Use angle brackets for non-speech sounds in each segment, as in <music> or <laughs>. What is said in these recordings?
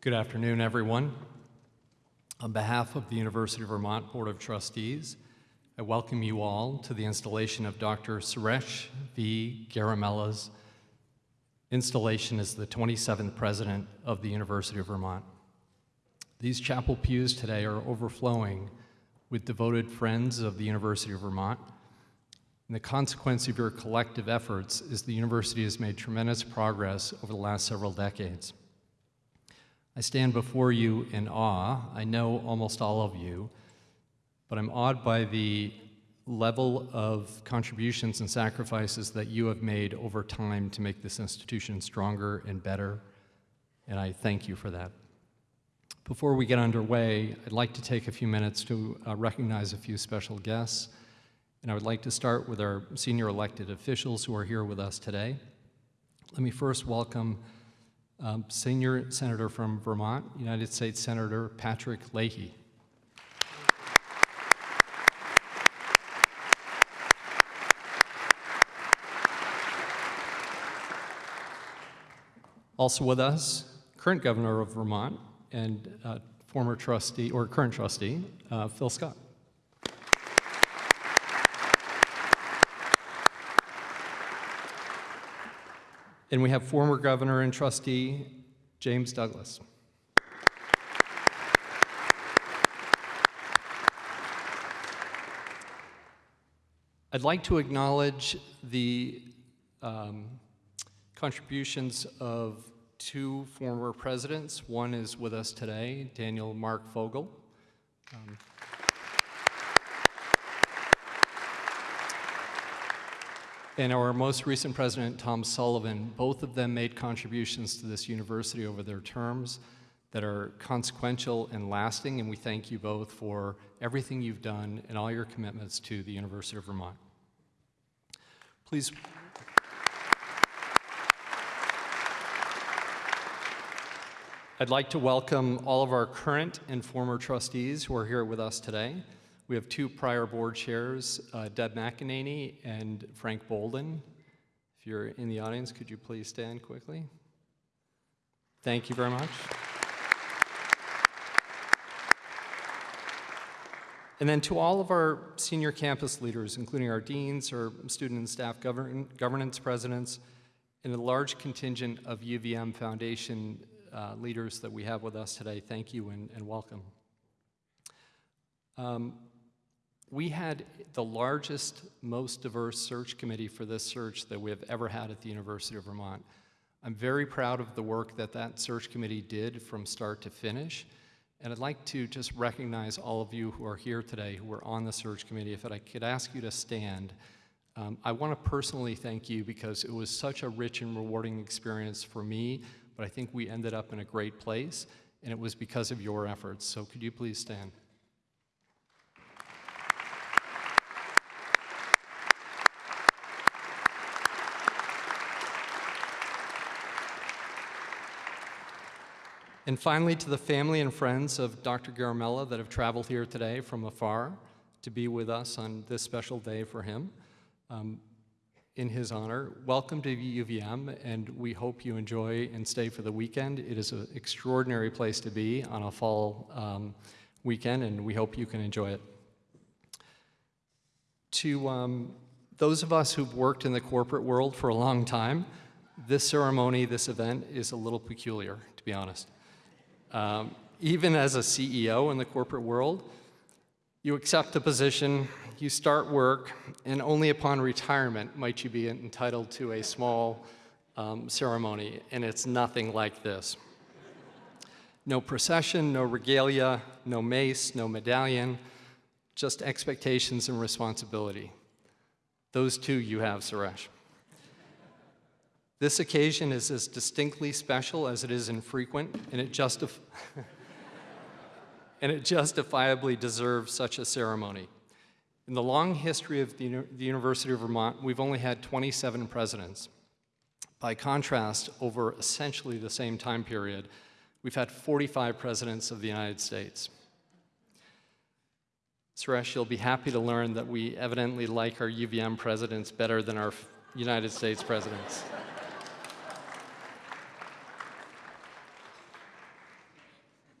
Good afternoon, everyone. On behalf of the University of Vermont Board of Trustees, I welcome you all to the installation of Dr. Suresh V. Garimella's installation as the 27th President of the University of Vermont. These chapel pews today are overflowing with devoted friends of the University of Vermont. And the consequence of your collective efforts is the university has made tremendous progress over the last several decades. I stand before you in awe. I know almost all of you, but I'm awed by the level of contributions and sacrifices that you have made over time to make this institution stronger and better, and I thank you for that. Before we get underway, I'd like to take a few minutes to uh, recognize a few special guests, and I would like to start with our senior elected officials who are here with us today. Let me first welcome um, Senior Senator from Vermont, United States Senator Patrick Leahy. Also with us, current governor of Vermont and uh, former trustee, or current trustee, uh, Phil Scott. And we have former governor and trustee, James Douglas. I'd like to acknowledge the um, contributions of two former presidents. One is with us today, Daniel Mark Fogel. Um, and our most recent president, Tom Sullivan, both of them made contributions to this university over their terms that are consequential and lasting, and we thank you both for everything you've done and all your commitments to the University of Vermont. Please I'd like to welcome all of our current and former trustees who are here with us today. We have two prior board chairs, uh, Deb McEnany and Frank Bolden. If you're in the audience, could you please stand quickly? Thank you very much. And then to all of our senior campus leaders, including our deans, our student and staff govern governance presidents, and a large contingent of UVM Foundation uh, leaders that we have with us today, thank you and, and welcome. Um, we had the largest, most diverse search committee for this search that we have ever had at the University of Vermont. I'm very proud of the work that that search committee did from start to finish. And I'd like to just recognize all of you who are here today who were on the search committee. If I could ask you to stand, um, I want to personally thank you because it was such a rich and rewarding experience for me, but I think we ended up in a great place, and it was because of your efforts. So could you please stand? And finally, to the family and friends of Dr. Garimella that have traveled here today from afar to be with us on this special day for him. Um, in his honor. Welcome to UVM, and we hope you enjoy and stay for the weekend. It is an extraordinary place to be on a fall um, weekend, and we hope you can enjoy it. To um, those of us who've worked in the corporate world for a long time, this ceremony, this event is a little peculiar, to be honest. Um, even as a CEO in the corporate world, you accept a position, you start work, and only upon retirement might you be entitled to a small um, ceremony, and it's nothing like this. No procession, no regalia, no mace, no medallion, just expectations and responsibility. Those two you have, Suresh. This occasion is as distinctly special as it is infrequent, and it justifies <laughs> and it justifiably deserves such a ceremony. In the long history of the, the, University of Vermont, we've only had 27 presidents. By contrast, over essentially the same time period, we've had 45 presidents of the United States. Suresh, you'll be happy to learn that we evidently like our UVM presidents better than our United States presidents.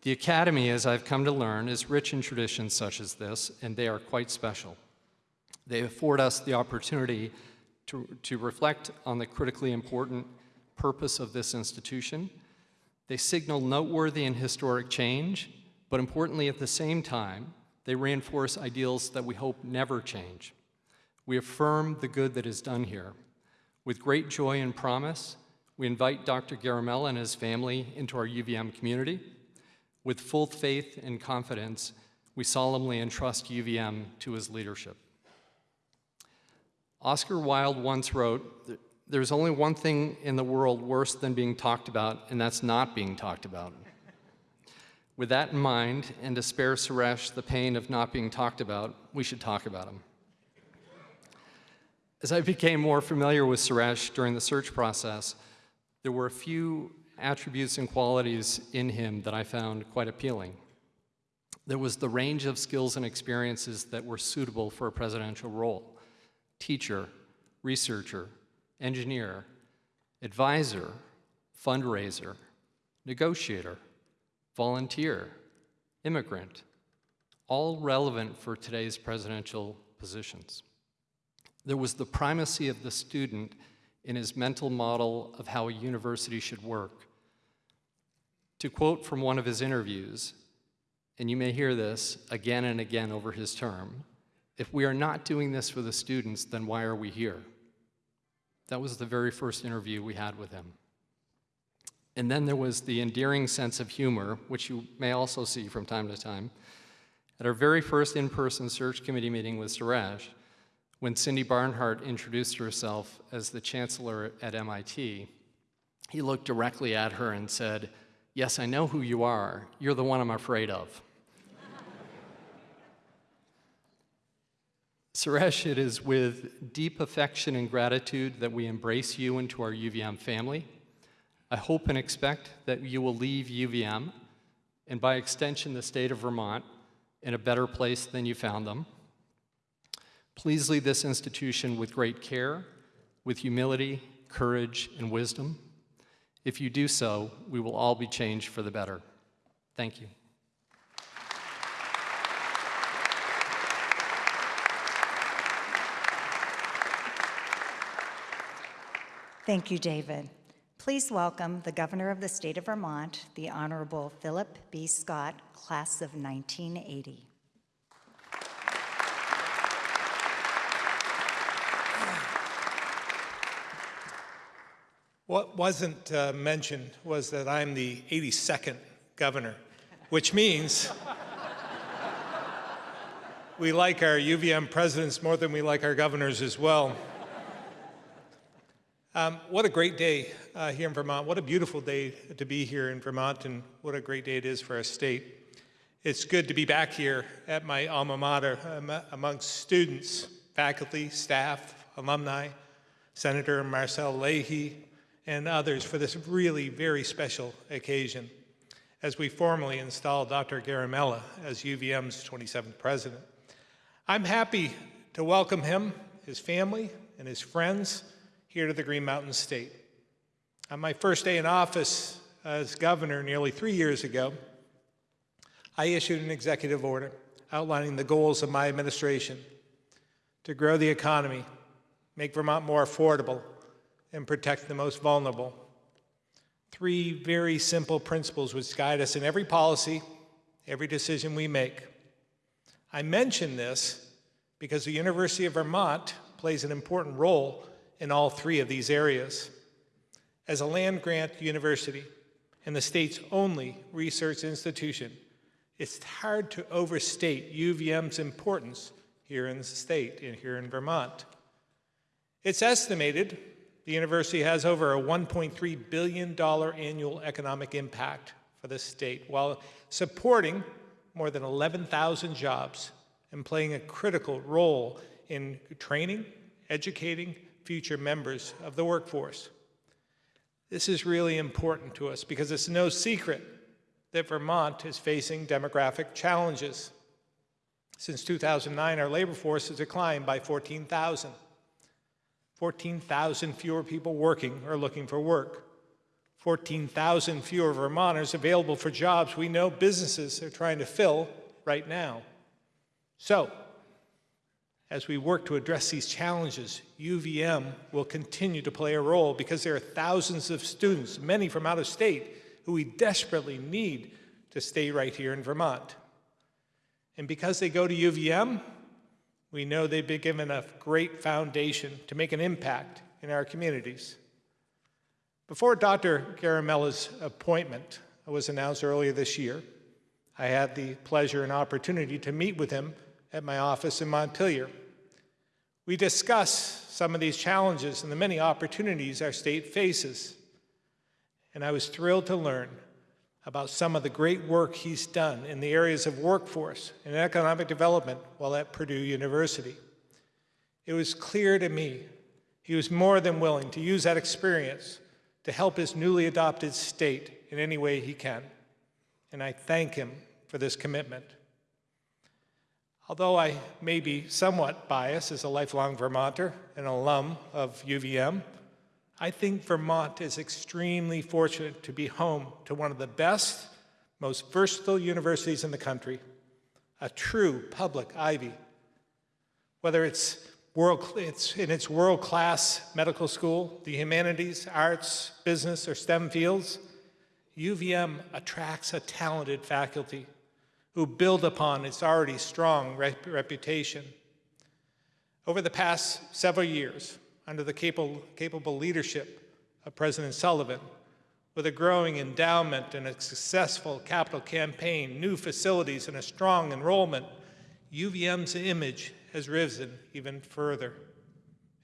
The Academy, as I've come to learn, is rich in traditions such as this, and they are quite special. They afford us the opportunity to, to reflect on the critically important purpose of this institution. They signal noteworthy and historic change, but importantly at the same time, they reinforce ideals that we hope never change. We affirm the good that is done here. With great joy and promise, we invite Dr. Garimella and his family into our UVM community. With full faith and confidence, we solemnly entrust UVM to his leadership. Oscar Wilde once wrote, there's only one thing in the world worse than being talked about, and that's not being talked about. With that in mind, and to spare Suresh the pain of not being talked about, we should talk about him. As I became more familiar with Suresh during the search process, there were a few attributes and qualities in him that I found quite appealing. There was the range of skills and experiences that were suitable for a presidential role. Teacher, researcher, engineer, advisor, fundraiser, negotiator, volunteer, immigrant, all relevant for today's presidential positions. There was the primacy of the student in his mental model of how a university should work. To quote from one of his interviews, and you may hear this again and again over his term, if we are not doing this for the students, then why are we here? That was the very first interview we had with him. And then there was the endearing sense of humor, which you may also see from time to time. At our very first in-person search committee meeting with Suresh, when Cindy Barnhart introduced herself as the chancellor at MIT, he looked directly at her and said, yes, I know who you are. You're the one I'm afraid of. Suresh, it is with deep affection and gratitude that we embrace you into our UVM family. I hope and expect that you will leave UVM, and by extension the state of Vermont, in a better place than you found them. Please lead this institution with great care, with humility, courage, and wisdom. If you do so, we will all be changed for the better. Thank you. Thank you, David. Please welcome the Governor of the State of Vermont, the Honorable Philip B. Scott, Class of 1980. What wasn't uh, mentioned was that I'm the 82nd governor, which means <laughs> we like our UVM presidents more than we like our governors as well. Um, what a great day uh, here in Vermont. What a beautiful day to be here in Vermont, and what a great day it is for our state. It's good to be back here at my alma mater um, amongst students, faculty, staff, alumni, Senator Marcelle Leahy, and others for this really very special occasion as we formally install Dr. Garimella as UVM's 27th president. I'm happy to welcome him, his family, and his friends here to the Green Mountain State. On my first day in office as governor nearly three years ago, I issued an executive order outlining the goals of my administration to grow the economy, make Vermont more affordable, and protect the most vulnerable. Three very simple principles which guide us in every policy, every decision we make. I mention this because the University of Vermont plays an important role in all three of these areas. As a land-grant university and the state's only research institution, it's hard to overstate UVM's importance here in the state and here in Vermont. It's estimated the university has over a $1.3 billion annual economic impact for the state while supporting more than 11,000 jobs and playing a critical role in training, educating, future members of the workforce. This is really important to us because it's no secret that Vermont is facing demographic challenges. Since 2009, our labor force has declined by 14,000. 14,000 fewer people working or looking for work. 14,000 fewer Vermonters available for jobs we know businesses are trying to fill right now. So, as we work to address these challenges, UVM will continue to play a role because there are thousands of students, many from out of state, who we desperately need to stay right here in Vermont. And because they go to UVM, we know they've been given a great foundation to make an impact in our communities. Before Dr. Garimella's appointment was announced earlier this year, I had the pleasure and opportunity to meet with him at my office in Montpelier. We discussed some of these challenges and the many opportunities our state faces. And I was thrilled to learn about some of the great work he's done in the areas of workforce and economic development while at Purdue University. It was clear to me he was more than willing to use that experience to help his newly adopted state in any way he can. And I thank him for this commitment. Although I may be somewhat biased as a lifelong Vermonter and alum of UVM, I think Vermont is extremely fortunate to be home to one of the best, most versatile universities in the country, a true public Ivy. Whether it's, world, it's in its world-class medical school, the humanities, arts, business, or STEM fields, UVM attracts a talented faculty who build upon its already strong rep reputation. Over the past several years, under the capable, capable leadership of President Sullivan, with a growing endowment and a successful capital campaign, new facilities, and a strong enrollment, UVM's image has risen even further.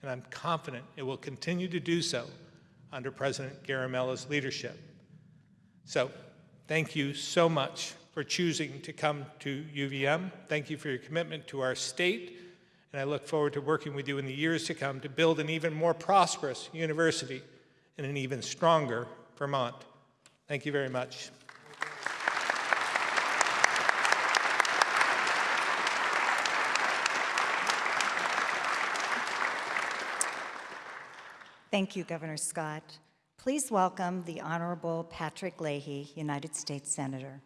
And I'm confident it will continue to do so under President Garimella's leadership. So, thank you so much for choosing to come to UVM. Thank you for your commitment to our state and I look forward to working with you in the years to come to build an even more prosperous university and an even stronger Vermont. Thank you very much. Thank you, Governor Scott. Please welcome the Honorable Patrick Leahy, United States Senator.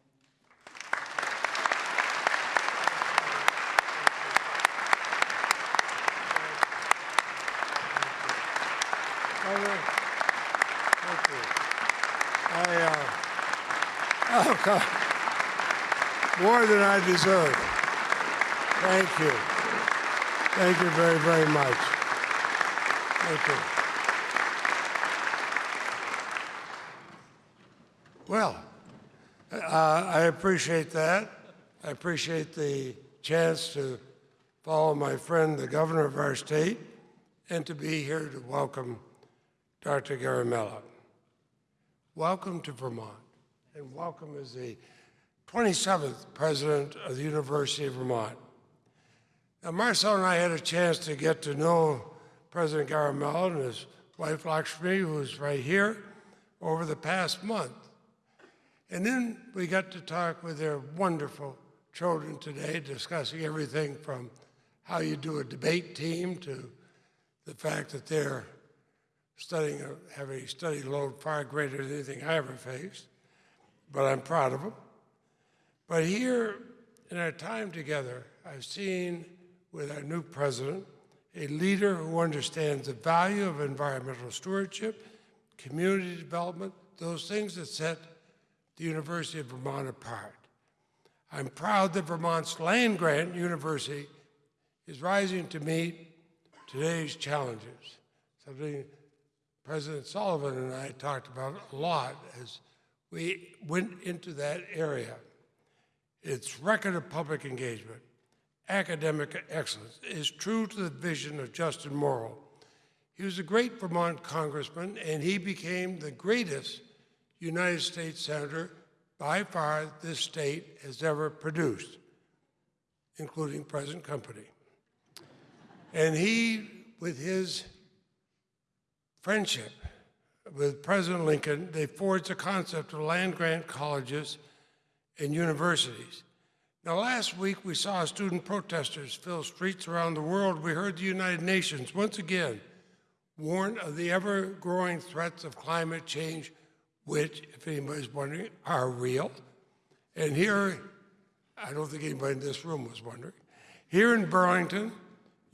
Thank you. I, uh, oh, God. More than I deserve. Thank you. Thank you very, very much. Thank you. Well, uh, I appreciate that. I appreciate the chance to follow my friend, the governor of our state, and to be here to welcome Dr. Garimella. Welcome to Vermont, and welcome as the 27th president of the University of Vermont. Now, Marcelle and I had a chance to get to know President Garimella and his wife Lakshmi, who's right here, over the past month. And then we got to talk with their wonderful children today, discussing everything from how you do a debate team to the fact that they're studying, have a study load far greater than anything I ever faced, but I'm proud of them. But here in our time together, I've seen with our new president a leader who understands the value of environmental stewardship, community development, those things that set the University of Vermont apart. I'm proud that Vermont's land grant university is rising to meet today's challenges, something President Sullivan and I talked about a lot as we went into that area. Its record of public engagement, academic excellence, is true to the vision of Justin Morrill. He was a great Vermont congressman, and he became the greatest United States senator by far this state has ever produced, including present company. And he, with his friendship with President Lincoln, they forged the concept of land grant colleges and universities. Now, last week we saw student protesters fill streets around the world. We heard the United Nations once again warn of the ever growing threats of climate change which, if anybody's wondering, are real. And here, I don't think anybody in this room was wondering, here in Burlington,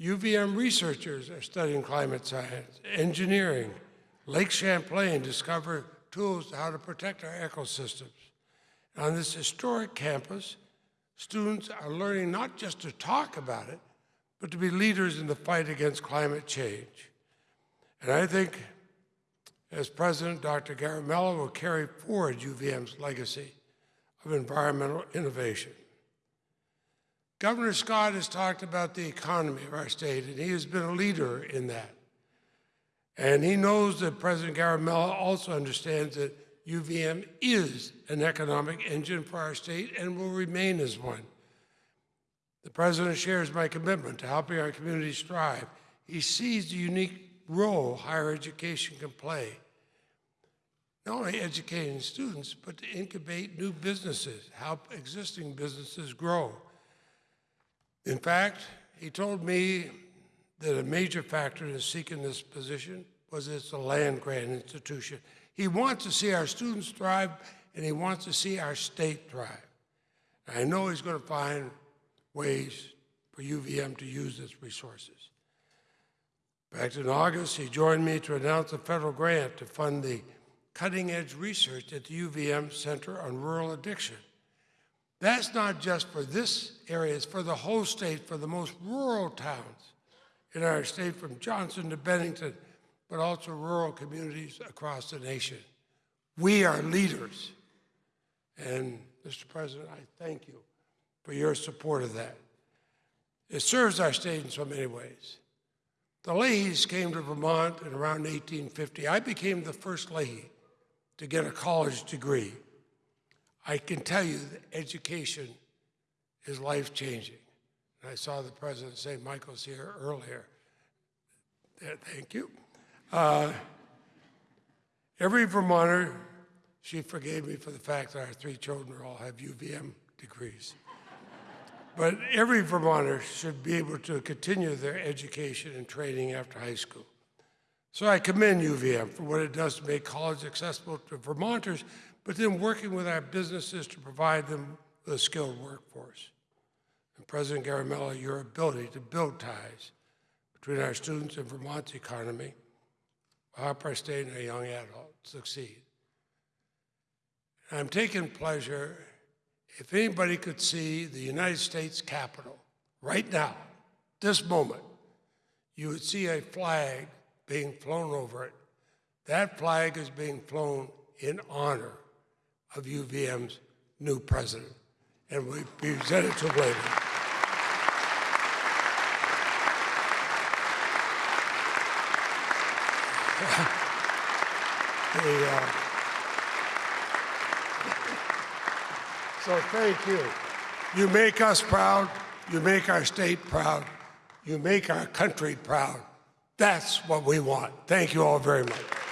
UVM researchers are studying climate science, engineering. Lake Champlain discover tools to how to protect our ecosystems. On this historic campus, students are learning not just to talk about it, but to be leaders in the fight against climate change. And I think as president, Dr. Garimella will carry forward UVM's legacy of environmental innovation. Governor Scott has talked about the economy of our state, and he has been a leader in that. And he knows that President Garimella also understands that UVM is an economic engine for our state and will remain as one. The president shares my commitment to helping our communities thrive. He sees the unique role higher education can play, not only educating students, but to incubate new businesses, help existing businesses grow. In fact, he told me that a major factor in seeking this position was it's a land grant institution. He wants to see our students thrive, and he wants to see our state thrive. I know he's going to find ways for UVM to use its resources. Back in August, he joined me to announce a federal grant to fund the cutting edge research at the UVM Center on Rural Addiction. That's not just for this area, it's for the whole state, for the most rural towns in our state, from Johnson to Bennington, but also rural communities across the nation. We are leaders. And Mr. President, I thank you for your support of that. It serves our state in so many ways. The Leahys came to Vermont in around 1850. I became the first Leahy to get a college degree. I can tell you that education is life changing. And I saw the president say, Michael's here earlier. Thank you. Uh, every Vermonter, she forgave me for the fact that our three children all have UVM degrees. But every Vermonter should be able to continue their education and training after high school. So I commend UVM for what it does to make college accessible to Vermonters, but then working with our businesses to provide them with a skilled workforce. And President Garimella, your ability to build ties between our students and Vermont's economy help our state and our young adults succeed. And I'm taking pleasure if anybody could see the United States Capitol right now, this moment, you would see a flag being flown over it. That flag is being flown in honor of UVM's new president, and we present it to him later. The, <laughs> uh, So thank you. You make us proud. You make our state proud. You make our country proud. That's what we want. Thank you all very much.